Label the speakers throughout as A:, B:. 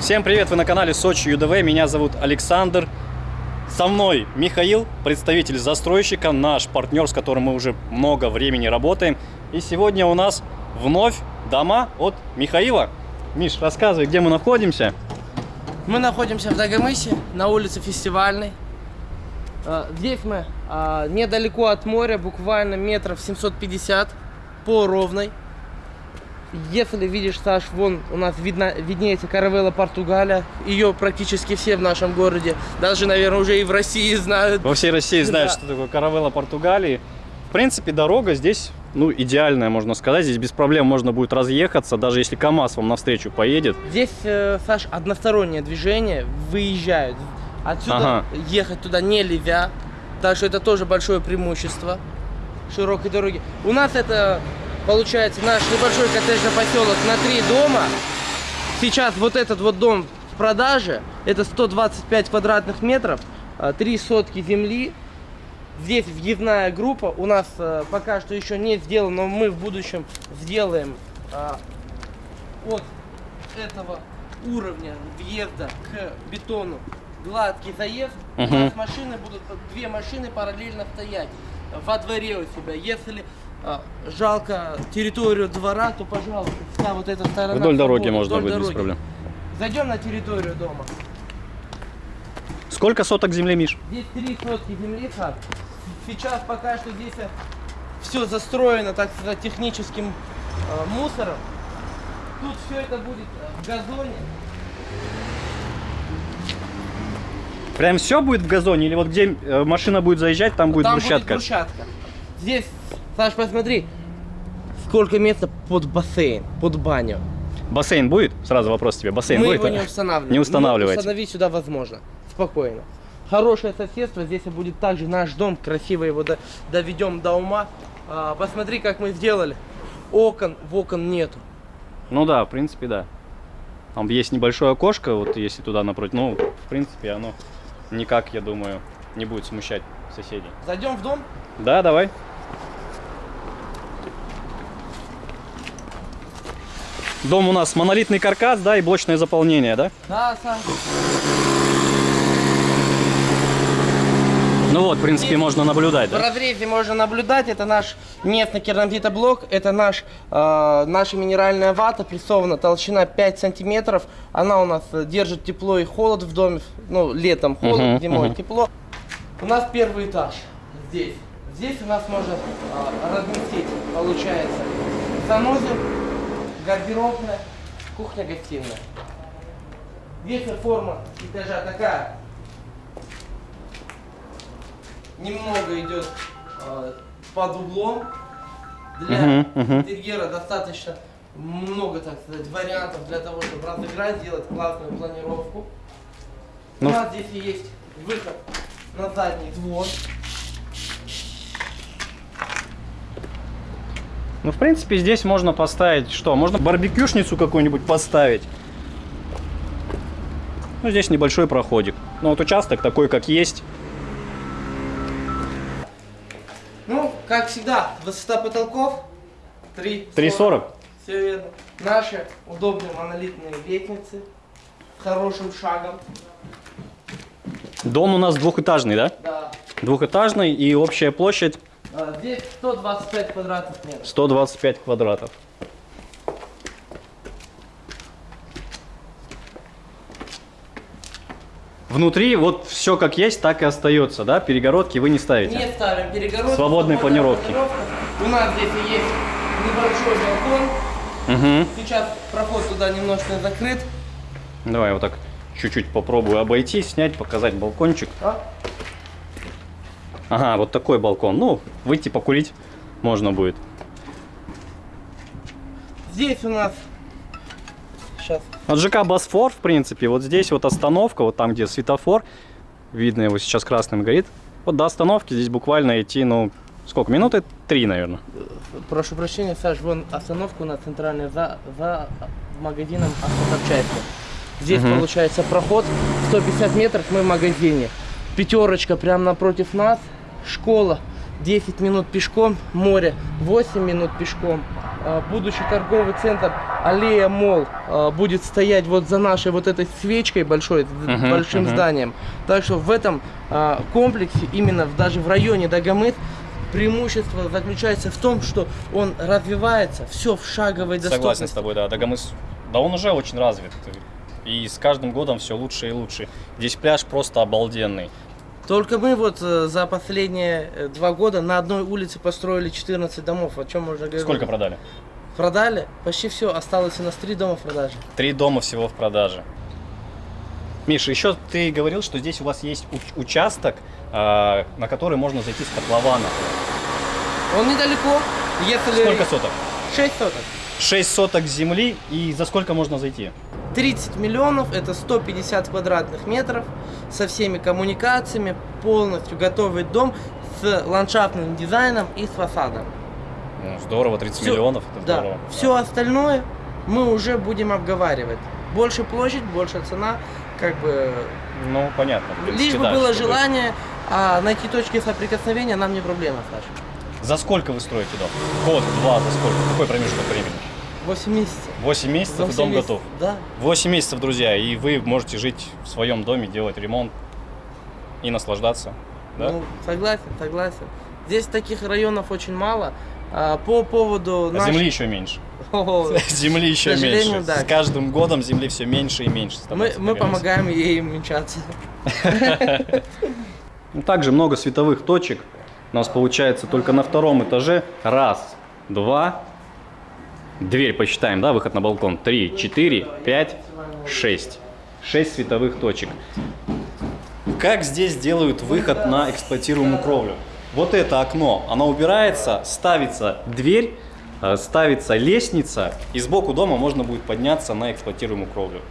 A: Всем привет, вы на канале Сочи ЮДВ, меня зовут Александр. Со мной Михаил, представитель застройщика, наш партнер, с которым мы уже много времени работаем. И сегодня у нас вновь дома от Михаила. Миш, рассказывай, где мы находимся.
B: Мы находимся в Дагомысе, на улице Фестивальной. Э, Здесь мы а, недалеко от моря, буквально метров 750 по ровной. Если видишь, Саш, вон у нас видно, виднеется Каравелла Португалия. Ее практически все в нашем городе, даже, наверное, уже и в России знают.
A: Во всей России знают,
B: Да.
A: что такое каравелла Португалии. В принципе, дорога здесь, ну, идеальная, можно сказать. Здесь без проблем можно будет разъехаться, даже если КАМАЗ вам навстречу поедет.
B: Здесь, э, Саш, одностороннее движение, выезжают. Отсюда
A: Ага.
B: ехать туда не левя, так что это тоже большое преимущество широкой дороги. У нас это, получается, наш небольшой коттеджный поселок на три дома. Сейчас вот этот вот дом в продаже, это 125 квадратных метров, а, три сотки земли. Здесь въездная группа, у нас э, пока что еще не сделано, но мы в будущем сделаем а, от этого уровня въезда к бетону гладкий заезд, у
A: Мгм.
B: нас машины будут, две машины параллельно стоять во дворе у себя. Если а, жалко территорию двора, то, пожалуйста, вся вот эта сторона.
A: Вдоль дороги
B: свободна,
A: можно
B: вдоль
A: будет без проблем.
B: Зайдем на территорию дома.
A: Сколько соток земли, Миш?
B: Здесь три сотки земли, Саш. Сейчас пока что здесь все застроено, так сказать, техническим э, мусором. Тут все это будет э, в газоне.
A: Прям все будет в газоне? Или вот где э, машина будет заезжать, там будет
B: Там
A: брусчатка?
B: будет брусчатка. Здесь, Саш, посмотри, сколько места под бассейн, под баню.
A: Бассейн будет? Сразу вопрос тебе. Бассейн
B: Мы
A: будет?
B: его не устанавливаем.
A: Не устанавливаете.
B: Но установить сюда возможно. Спокойно. Хорошее соседство. Здесь будет также наш дом. Красиво его до- доведем до ума. А, посмотри, как мы сделали. Окон, в окон нету.
A: Ну да, в принципе, да. Там есть небольшое окошко, вот если туда напротив. Ну, в принципе, оно никак, я думаю, не будет смущать соседей.
B: Зайдем в дом.
A: Да, давай. Дом у нас монолитный каркас, да, и блочное заполнение, да?
B: Да, Саш.
A: Ну вот, в принципе, можно наблюдать,
B: В
A: да?
B: разрезе можно наблюдать, это наш местный керамзитоблок, это наш, э, наша минеральная вата, прессована, толщина 5 сантиметров. Она у нас держит тепло и холод в доме, ну, летом холод,
A: Мгм,
B: зимой
A: мгм.
B: тепло. У нас первый этаж здесь. Здесь у нас можно э, разместить, получается, санузел, гардеробная, кухня-гостиная. Здесь форма этажа такая, немного идет э, под углом. Для
A: Мгм, мгм.
B: интерьера достаточно много, так сказать, вариантов для того, чтобы разыграть, сделать классную планировку.
A: Ну,
B: У нас здесь и есть выход на задний двор.
A: Ну, в принципе, здесь можно поставить что? Можно барбекюшницу какую-нибудь поставить. Ну, здесь небольшой проходик. Ну, вот участок такой, как есть.
B: Ну, как всегда, высота потолков 3,40.
A: 3,40.
B: Все верно. Наши удобные монолитные лестницы хорошим шагом.
A: Дом у нас двухэтажный, да?
B: Да.
A: Двухэтажный и общая площадь
B: Здесь 125 квадратных метров.
A: 125 квадратов. Внутри вот все как есть, так и остается, да? Перегородки вы не ставите.
B: Не ставим перегородки.
A: Свободные планировки.
B: планировка. У нас здесь есть небольшой балкон.
A: Мгм.
B: Сейчас проход туда немножко закрыт.
A: Давай вот так чуть-чуть попробую обойти, снять, показать балкончик.
B: А?
A: Ага, вот такой балкон. Ну, выйти покурить можно будет.
B: Здесь у нас сейчас
A: От ЖК Босфор, в принципе, вот здесь вот остановка, вот там, где светофор, видно его сейчас красным горит. Вот до остановки здесь буквально идти, ну, сколько, минуты? Три, наверное.
B: прошу прощения, Саш, вон остановка у нас центральная за, за магазином автозапчасти. Здесь
A: Мгм.
B: получается проход 150 метров, мы в магазине. Пятерочка прямо напротив нас, школа 10 минут пешком, море 8 минут пешком. а, будущий торговый центр Аллея Мол а, будет стоять вот за нашей вот этой свечкой большой,
A: Мгм,
B: большим
A: мгм.
B: зданием. Так что в этом а, комплексе, именно даже в районе Дагомыс, преимущество заключается в том, что он развивается, все в шаговой доступности.
A: Согласен с тобой, да. Дагомыс, да он уже очень развит. И с каждым годом все лучше и лучше. Здесь пляж просто обалденный.
B: Только мы вот э, за последние э, два года на одной улице построили 14 домов. О чем можно говорить?
A: Сколько продали?
B: Продали? Почти все. Осталось у нас три дома в продаже.
A: Три дома всего в продаже. Миша, еще ты говорил, что здесь у вас есть уч- участок, а, на который можно зайти с котлована.
B: Он недалеко. Если...
A: Сколько соток?
B: 6 соток.
A: 6 соток земли и за сколько можно зайти?
B: 30 миллионов, это 150 квадратных метров, со всеми коммуникациями, полностью готовый дом с ландшафтным дизайном и с фасадом.
A: Ну, здорово, 30
B: Всё-
A: миллионов, это
B: Да,
A: здорово.
B: все остальное мы уже будем обговаривать. Больше площадь, больше цена, как бы
A: Ну, понятно. принципе,
B: Лишь бы
A: да,
B: было желание, а найти точки соприкосновения нам не проблема, Саша.
A: За сколько вы строите дом? Год, два, за сколько? Какой промежуток времени?
B: 8 месяцев.
A: 8 месяцев и
B: Восемь
A: дом
B: месяцев.
A: готов.
B: Да.
A: 8 месяцев, друзья, и вы можете жить в своем доме, делать ремонт и наслаждаться. Да?
B: Ну, согласен, согласен. Здесь таких районов очень мало. А, по поводу
A: а
B: наш-
A: земли еще меньше.
B: О,
A: Земли еще меньше.
B: да.
A: С каждым годом земли все меньше и меньше.
B: мы, мы помогаем ей уменьшаться.
A: Ну, Также много световых точек. У нас получается только на втором этаже. Раз, два. Дверь посчитаем, да, выход на балкон. Три, четыре, пять, шесть. Шесть световых точек. Как здесь делают выход на эксплуатируемую кровлю? Вот это окно, оно убирается, ставится дверь, э, ставится лестница, и сбоку дома можно будет подняться на эксплуатируемую кровлю.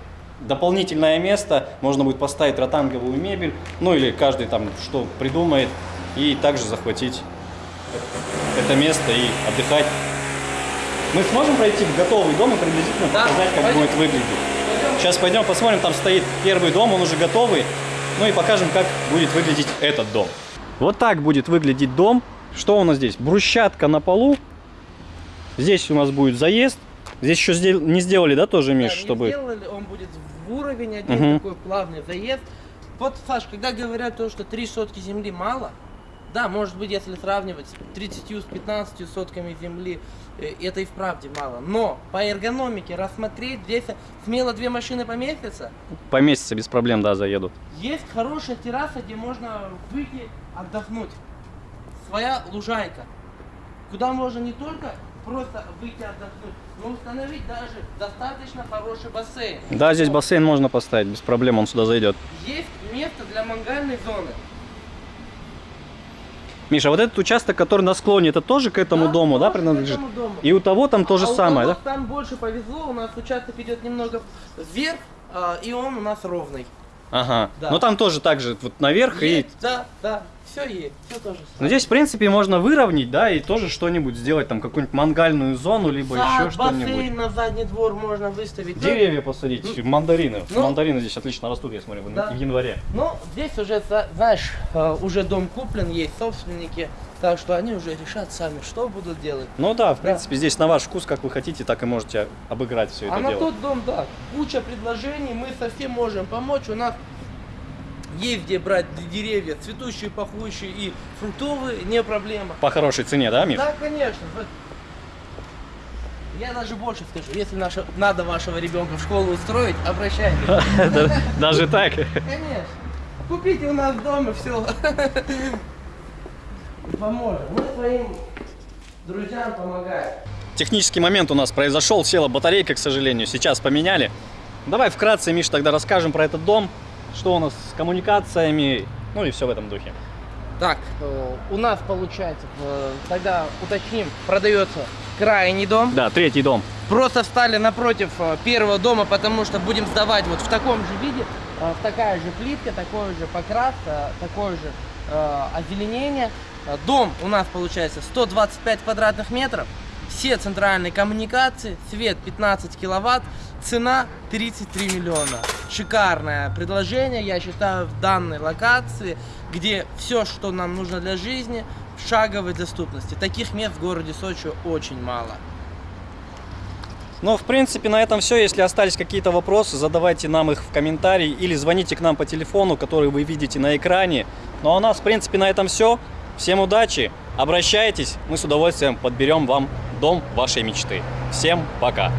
A: Дополнительное место, можно будет поставить ротанговую мебель, ну или каждый там что придумает, и также захватить это место и отдыхать. Мы сможем пройти в готовый дом и приблизительно
B: Да,
A: показать, как
B: пойдем.
A: будет выглядеть. Сейчас пойдем посмотрим, там стоит первый дом, он уже готовый. Ну и покажем, как будет выглядеть этот дом. Вот так будет выглядеть дом. Что у нас здесь? Брусчатка на полу. Здесь у нас будет заезд. Здесь еще сдел- не сделали, да, тоже, Миш,
B: Да, не
A: чтобы...
B: сделали, он будет в уровень один,
A: Мгм.
B: такой плавный заезд. Вот, Саш, когда говорят то, что три сотки земли мало, да, может быть, если сравнивать с 30 с 15 сотками земли, э, это и вправде мало. Но по эргономике рассмотреть, здесь смело две машины поместятся.
A: Поместится без проблем, да, заедут.
B: Есть хорошая терраса, где можно выйти отдохнуть. Своя лужайка. Куда можно не только просто выйти отдохнуть, но установить даже достаточно хороший бассейн.
A: Да, здесь бассейн можно поставить, без проблем, он сюда зайдет.
B: Есть место для мангальной зоны.
A: Миша, вот этот участок, который на склоне, это тоже к этому
B: Да,
A: дому, да,
B: тоже к
A: принадлежит?
B: этому дому.
A: И у того там то же
B: А у
A: самое,
B: кого
A: да?
B: Там больше повезло, у нас участок идет немного вверх, а, и он у нас ровный.
A: Ага.
B: Да.
A: Но там тоже так же, вот наверх и...
B: Есть, да, да, все есть, все тоже.
A: Но здесь, в принципе, можно выровнять, да, и тоже что-нибудь сделать, там, какую-нибудь мангальную зону, либо
B: Сад,
A: еще что-нибудь.
B: бассейн на задний двор можно выставить. Ну,
A: Деревья посадить, мандарины.
B: ну-
A: мандарины здесь отлично растут, я смотрю, в-
B: Да.
A: в январе.
B: Ну, здесь уже, знаешь, э, уже дом куплен, есть собственники, так что они уже решат сами, что будут делать.
A: Ну да, в
B: Да.
A: принципе, здесь на ваш вкус, как вы хотите, так и можете обыграть все это
B: а на
A: дело.
B: тот дом, да, куча предложений, мы совсем можем помочь. У нас есть где брать деревья, цветущие, пахущие и фруктовые, не проблема.
A: По хорошей цене, да, Миш?
B: Да, конечно. Я даже больше скажу, если наша, надо вашего ребенка в школу устроить, обращайтесь.
A: Да- Даже так?
B: Конечно. Купите у нас дома все. Поможем. Мы своим друзьям помогаем.
A: Технический момент у нас произошел, села батарейка, к сожалению, сейчас поменяли. Давай вкратце, Миш, тогда расскажем про этот дом, что у нас с коммуникациями, ну и все в этом духе.
B: Так, э, у нас получается, э, тогда уточним, продается крайний дом.
A: Да, третий дом.
B: Просто встали напротив э, первого дома, потому что будем сдавать вот в таком же виде, э, такая же плитка, такой же покрас, такое же озеленение. А, дом у нас получается 125 квадратных метров, все центральные коммуникации, свет 15 киловатт, цена 33 миллиона. Шикарное предложение, я считаю, в данной локации, где все, что нам нужно для жизни, в шаговой доступности. Таких мест в городе Сочи очень мало.
A: Ну, в принципе, на этом все. Если остались какие-то вопросы, задавайте нам их в комментарии или звоните к нам по телефону, который вы видите на экране. Ну, а у нас, в принципе, на этом все. Всем удачи, обращайтесь, мы с удовольствием подберем вам дом вашей мечты. Всем пока!